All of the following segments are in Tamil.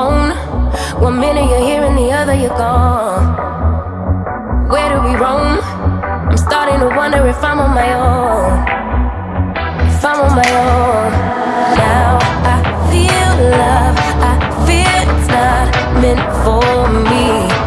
phone? One minute you're here and the other you're gone. Where do we roam? I'm starting to wonder if I'm on my own. If I'm on my own. Now I feel love. I feel it's not meant for me.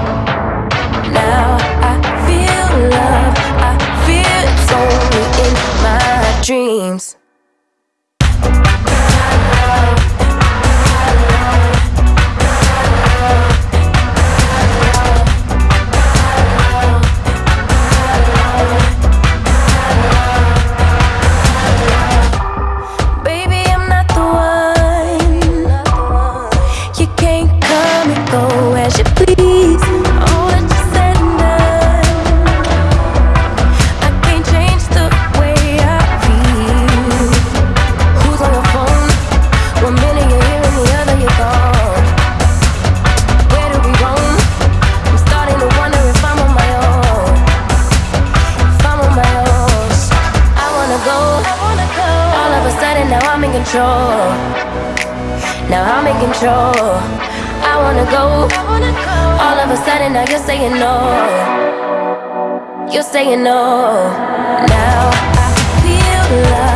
Control. Now I'm in control. I wanna go. All of a sudden now you're saying no. You're saying no. Now I feel love.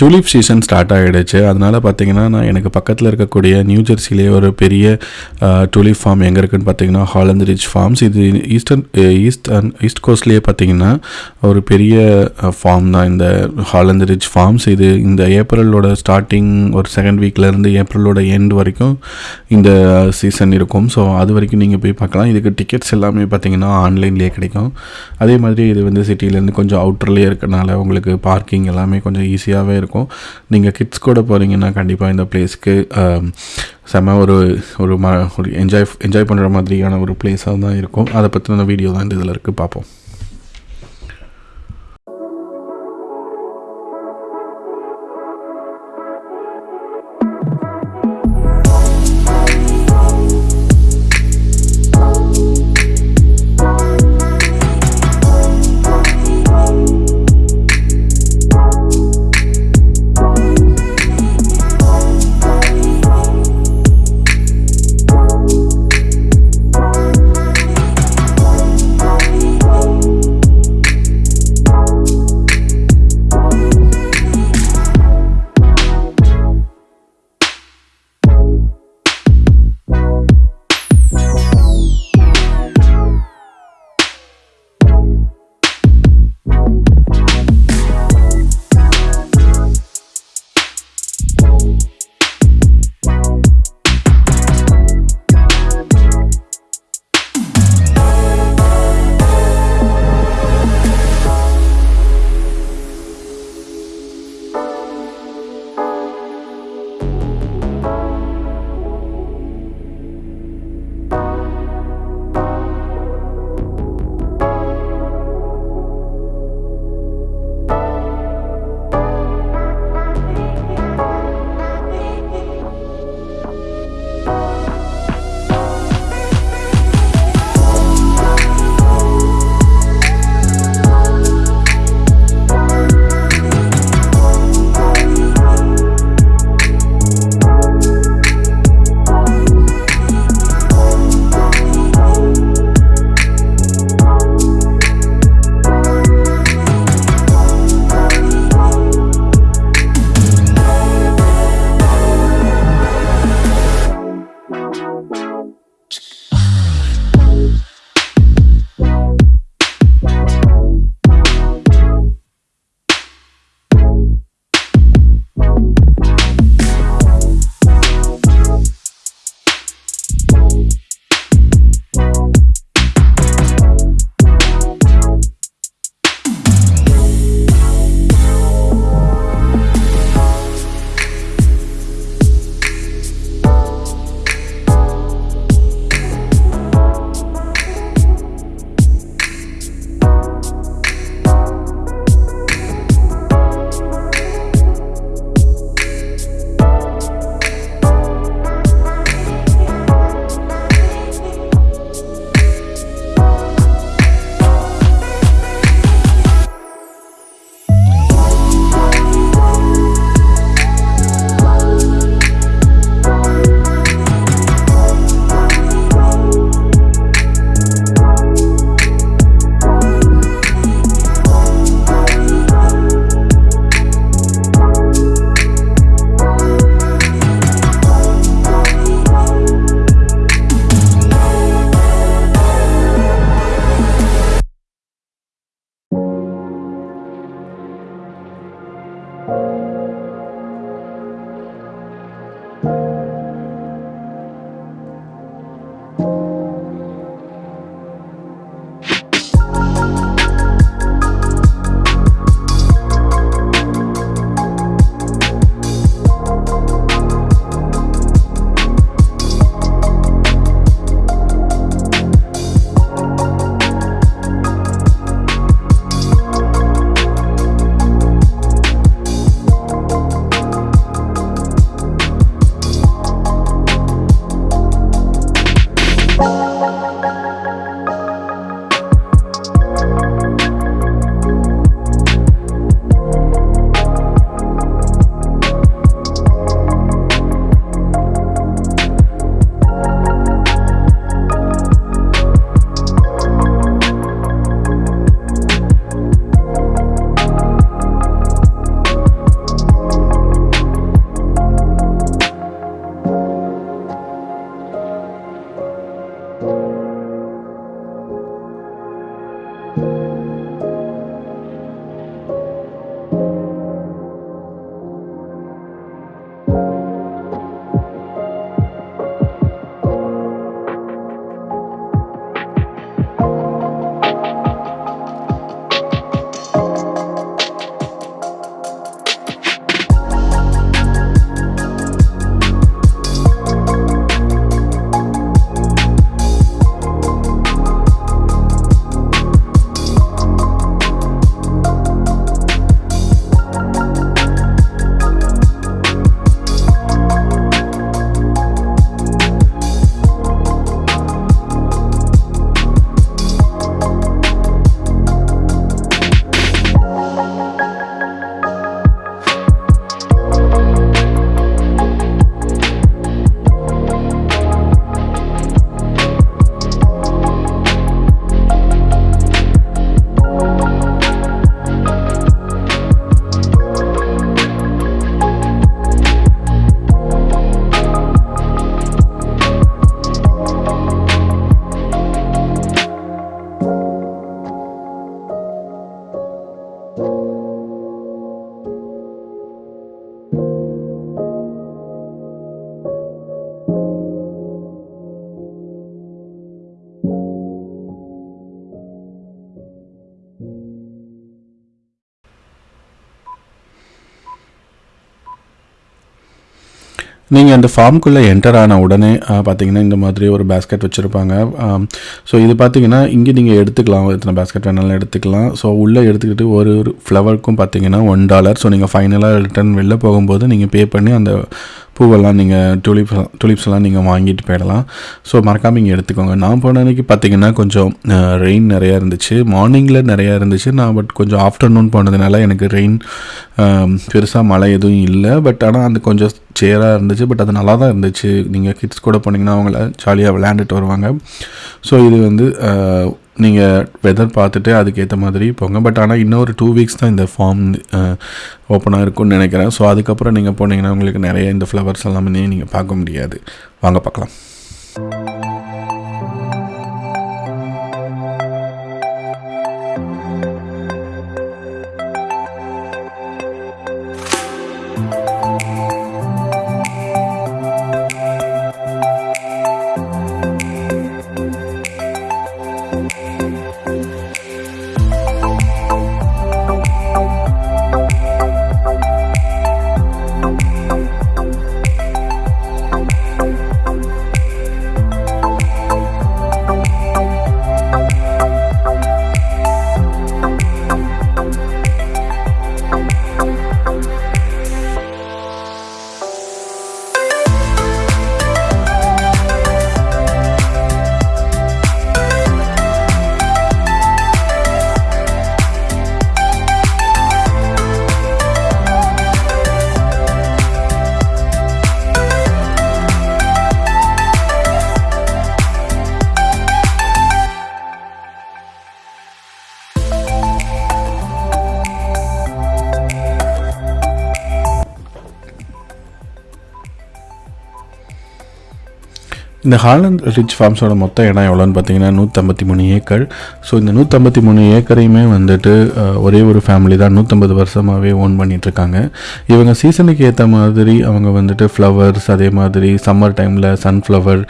Tulip season start ஆகிடுச்சு அதனால் பார்த்தீங்கன்னா நான் எனக்கு பக்கத்தில் இருக்கக்கூடிய நியூ ஜெர்சிலே ஒரு பெரிய டூலிப் ஃபார்ம் எங்கே இருக்குன்னு பார்த்தீங்கன்னா ஹாலந்து ரிச் ஃபார்ம்ஸ் இது ஈஸ்டர்ன் ஈஸ்ட் ஈஸ்ட் கோஸ்ட்லேயே பார்த்தீங்கன்னா ஒரு பெரிய ஃபார்ம் தான் இந்த ஹாலந்து ரிச் ஃபார்ம்ஸ் இது இந்த ஏப்ரலோட ஸ்டார்டிங் ஒரு செகண்ட் வீக்லேருந்து ஏப்ரலோட எண்ட் வரைக்கும் இந்த சீசன் இருக்கும். ஸோ அது வரைக்கும் நீங்கள் போய் பார்க்கலாம் இதுக்கு டிக்கெட்ஸ் எல்லாமே பார்த்தீங்கன்னா ஆன்லைன்லேயே கிடைக்கும். அதே மாதிரி இது வந்து சிட்டிலேருந்து கொஞ்சம் அவுட்டர்லேயே இருக்கனால உங்களுக்கு பார்க்கிங் எல்லாமே கொஞ்சம் ஈஸியாகவே இருக்கும். நீங்கள் கிட்ஸ் கூட போகிறீங்கன்னா கண்டிப்பாக இந்த பிளேஸ்க்கு செம ஒரு ஒரு ம ஒரு என்ஜாய் என்ஜாய் பண்ணுற மாதிரியான ஒரு பிளேஸாக தான் இருக்கும். அதை பற்றின வீடியோ தான் இந்த இதில் இருக்குது பார்ப்போம் நீங்கள் அந்த ஃபார்முக்குள்ளே என்டர் ஆன உடனே பார்த்தீங்கன்னா இந்த மாதிரி ஒரு பேஸ்கெட் வச்சுருப்பாங்க. ஸோ இது பார்த்தீங்கன்னா இங்கே நீங்கள் எடுத்துக்கலாம். எத்தனை பேஸ்கெட் வேணாலும் எடுத்துக்கலாம். ஸோ உள்ளே எடுத்துக்கிட்டு ஒரு ஒரு ஃப்ளவருக்கும் பார்த்தீங்கன்னா ஒன் டாலர் ஸோ நீங்கள் ஃபைனலாக ரிட்டர்ன் வெளில போகும்போது நீங்கள் பே பண்ணி அந்த பூவெல்லாம் நீங்கள் டூலிப் டூலிப்ஸ் எல்லாம் நீங்கள் வாங்கிட்டு போயிடலாம். ஸோ மறக்காமல் இங்கே எடுத்துக்கோங்க. நான் போன அன்றைக்கி பார்த்தீங்கன்னா கொஞ்சம் ரெயின் நிறையா இருந்துச்சு. மார்னிங்கில் நிறையா இருந்துச்சு. நான் பட் கொஞ்சம் ஆஃப்டர்நூன் போனதுனால எனக்கு ரெயின் பெருசாக மழை எதுவும் இல்லை. பட் ஆனால் அந்த கொஞ்சம் சேராக இருந்துச்சு. பட் அது நல்லா தான் இருந்துச்சு. நீங்கள் கிட்ஸ் கூட போனீங்கன்னா அவங்கள ஜாலியாக விளையாண்டுட்டு வருவாங்க. ஸோ இது வந்து நீங்கள் வெதர் பார்த்துட்டு அதுக்கேற்ற மாதிரி போங்க. பட் ஆனால் இன்னொரு டூ வீக்ஸ் தான் இந்த ஃபார்ம் ஓப்பனாக இருக்கும்னு நினைக்கிறேன். ஸோ அதுக்கப்புறம் நீங்கள் போனீங்கன்னா உங்களுக்கு நிறைய இந்த ஃப்ளவர்ஸ் எல்லாமே நீங்கள் பார்க்க முடியாது. வாங்க பார்க்கலாம். இந்த ஹாலண்ட் ரிச் ஃபார்ம்ஸோட மொத்த இடம் எவ்வளோன்னு பார்த்தீங்கன்னா நூற்றம்பத்தி மூணு ஏக்கர். ஸோ இந்த நூற்றம்பத்தி மூணு ஏக்கரையுமே வந்துட்டு ஒரே ஒரு ஃபேமிலி தான் நூற்றம்பது வருஷமாகவே ஓன் பண்ணிகிட்ருக்காங்க இவங்க சீசனுக்கு ஏற்ற மாதிரி அவங்க வந்துட்டு ஃப்ளவர்ஸ் அதே மாதிரி சம்மர் டைமில் சன்ஃப்ளவர்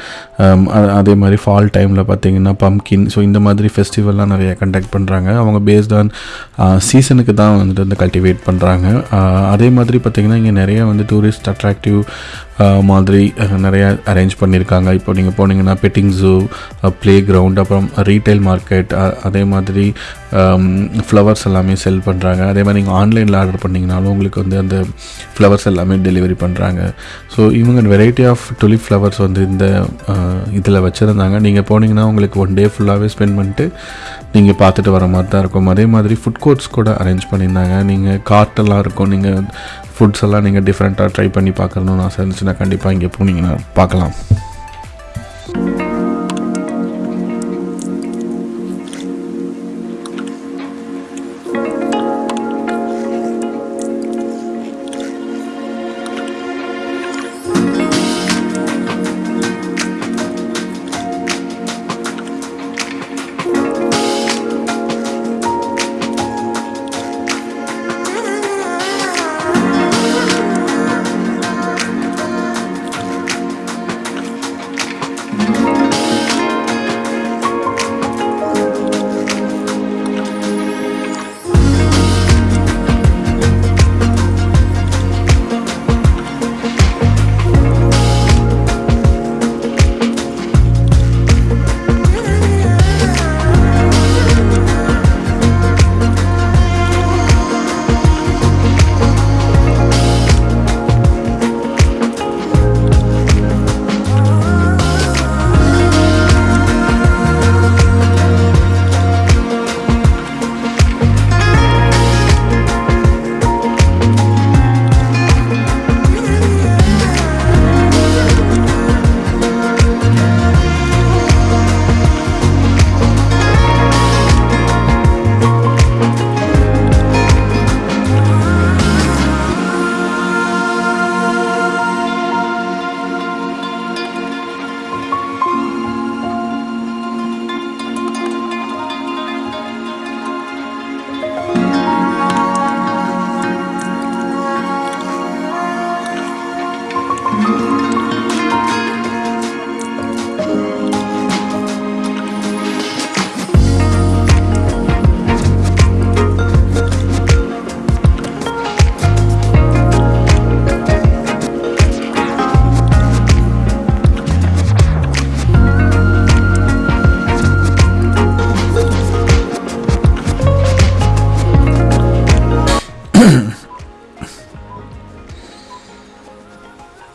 அதே மாதிரி ஃபால் டைமில் பார்த்தீங்கன்னா பம்கின் ஸோ இந்த மாதிரி ஃபெஸ்டிவல்லாம் நிறைய கண்டக்ட் பண்ணுறாங்க அவங்க பேஸ்ட் ஆன் சீசனுக்கு தான் வந்துட்டு வந்து கல்டிவேட் பண்ணுறாங்க அதே மாதிரி பார்த்தீங்கன்னா இங்கே நிறைய வந்து டூரிஸ்ட் அட்ராக்டிவ் மாதிரி நிறையா அரேஞ்ச் பண்ணியிருக்காங்க. இப்போ நீங்கள் போனீங்கன்னா பெட்டிங் ஜூ ப்ளே கிரவுண்ட் அப்புறம் ரீட்டைல் மார்க்கெட் அதே மாதிரி ஃப்ளவர்ஸ் எல்லாமே செல் பண்ணுறாங்க அதே மாதிரி நீங்கள் ஆன்லைனில் ஆர்டர் பண்ணிங்கனாலும் உங்களுக்கு வந்து அந்த ஃப்ளவர்ஸ் எல்லாமே டெலிவரி பண்ணுறாங்க ஸோ இவங்க வெரைட்டி ஆஃப் டுலிப் ஃப்ளவர்ஸ் வந்து இந்த இதில் வச்சுருந்தாங்க. நீங்கள் போனீங்கன்னா உங்களுக்கு ஒன் டே ஃபுல்லாகவே ஸ்பெண்ட் பண்ணிட்டு நீங்கள் பார்த்துட்டு வர மாதிரி தான் இருக்கும். அதே மாதிரி ஃபுட் கோர்ட்ஸ் கூட அரேஞ்ச் பண்ணியிருந்தாங்க. நீங்கள் கார்ட்டெல்லாம் இருக்கும். நீங்கள் ஃபுட்ஸ் எல்லாம் நீங்கள் டிஃப்ரெண்ட்டாக ட்ரை பண்ணி பார்க்கணுன்னு ஆசை இருந்துச்சுன்னா கண்டிப்பாக இங்கே போனீங்கன்னா பார்க்கலாம்.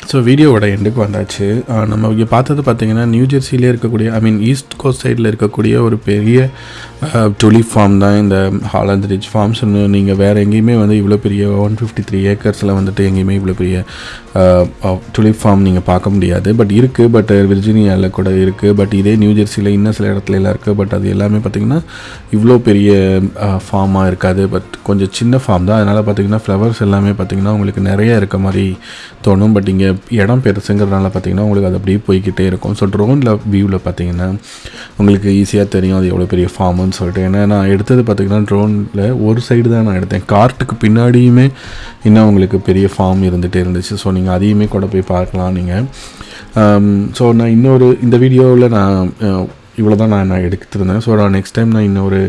ஸோ வீடியோவோட எண்டுக்கு வந்தாச்சு. நம்ம இங்கே பார்த்தது பார்த்தீங்கன்னா நியூ ஜெர்சியிலே இருக்கக்கூடிய ஐ மீன் ஈஸ்ட் கோஸ்ட் சைடில் இருக்கக்கூடிய ஒரு பெரிய டுலிப் ஃபார்ம் தான் இந்த ஹாலண்ட் ரிச் ஃபார்ம்ஸ் நீங்கள் வேறு எங்கேயுமே வந்து இவ்வளோ பெரிய ஒன் ஃபிஃப்டி த்ரீ ஏக்கர்ஸில் வந்துட்டு எங்கேயுமே இவ்வளோ பெரிய டுலிப் ஃபார்ம் நீங்கள் பார்க்க முடியாது. பட் இருக்குது பட் விர்ஜினியாவில் கூட இருக்குது பட் இதே நியூ ஜெர்சியில் இன்னும் சில இடத்துல எல்லாம் இருக்குது பட் அது எல்லாமே பார்த்திங்கன்னா இவ்வளோ பெரிய ஃபார்மாக இருக்காது. பட் கொஞ்சம் சின்ன ஃபார்ம் தான். அதனால் பார்த்திங்கன்னா ஃப்ளவர்ஸ் எல்லாமே பார்த்திங்கன்னா உங்களுக்கு நிறைய இருக்க மாதிரி தோணும். பட் இங்கே இடம் பெருசுங்கிறதுனால பார்த்திங்கன்னா உங்களுக்கு அது அப்படியே போய்கிட்டே இருக்கும். ஸோ ட்ரோனில் வியூவில் பார்த்தீங்கன்னா உங்களுக்கு ஈஸியாக தெரியும் அது எவ்வளோ பெரிய ஃபார்முன்னு சொல்லிட்டு. ஏன்னா நான் எடுத்தது பார்த்திங்கன்னா ட்ரோனில் ஒரு சைடு தான் நான் எடுத்தேன். கார்ட்டுக்கு பின்னாடியுமே இன்னும் உங்களுக்கு பெரிய ஃபார்ம் இருந்துகிட்டே இருந்துச்சு. ஸோ நீங்கள் நீங்கள் அதையுமே கூட போய் பார்க்கலாம் நீங்கள் ஸோ நான் இன்னொரு இந்த வீடியோவில் நான் இவ்வளோ தான் நான் நான் எடுத்துருந்தேன். ஸோ நான் நெக்ஸ்ட் டைம் நான் இன்னொரு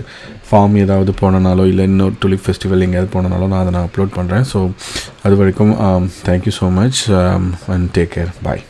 ஃபார்ம் ஏதாவது போனனாலோ இல்லை இன்னொரு டுலிப் ஃபெஸ்டிவல் எங்கேயாவது போனனாலோ நான் அதை நான் அப்லோட் பண்ணுறேன் ஸோ அது வரைக்கும் thank you so much and take care bye